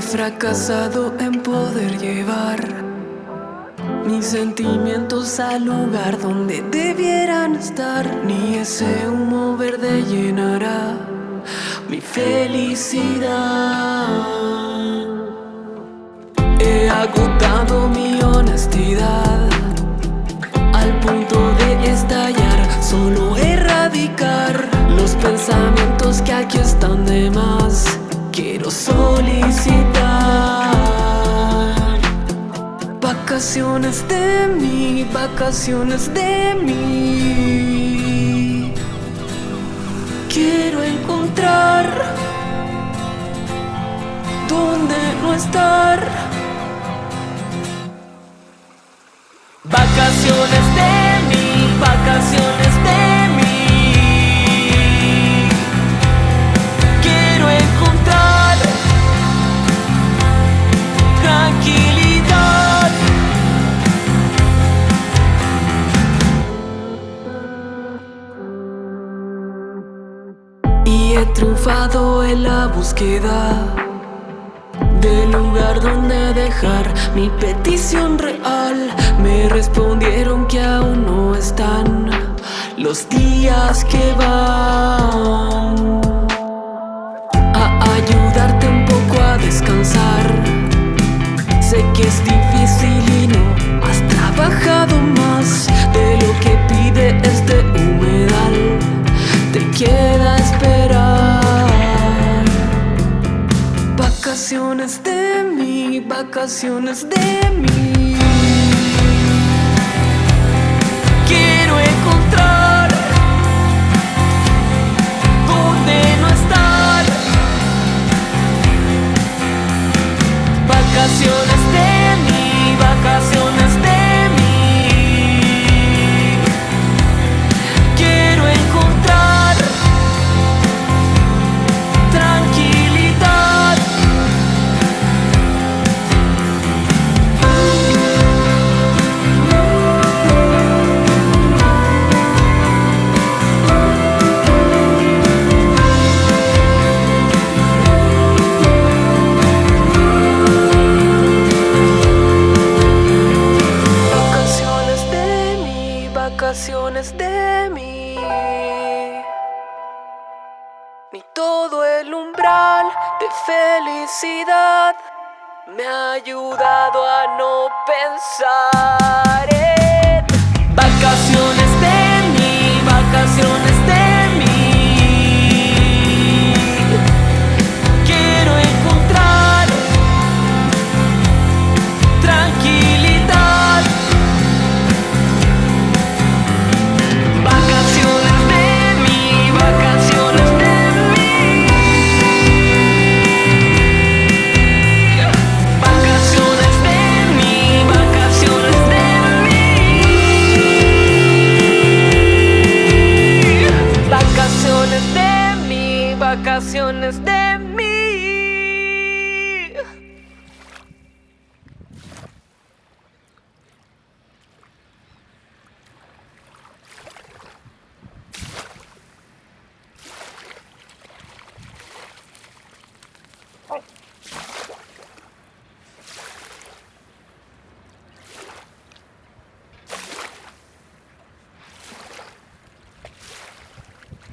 fracasado en poder llevar mis sentimientos al lugar donde debieran estar. Ni ese humo verde llenará mi felicidad. He agotado mi honestidad al punto de estallar, solo erradicar los pensamientos que aquí están de más. Quiero solicitar vacaciones de mí, vacaciones de mí. Quiero encontrar donde no estar. Vacaciones de he triunfado en la búsqueda del lugar donde dejar mi petición real. Me respondieron que aún no están los días que van mí, vacaciones de mí. Quiero encontrar donde no estar. Vacaciones de todo el umbral de felicidad. Me ha ayudado a no pensar vacaciones de mí.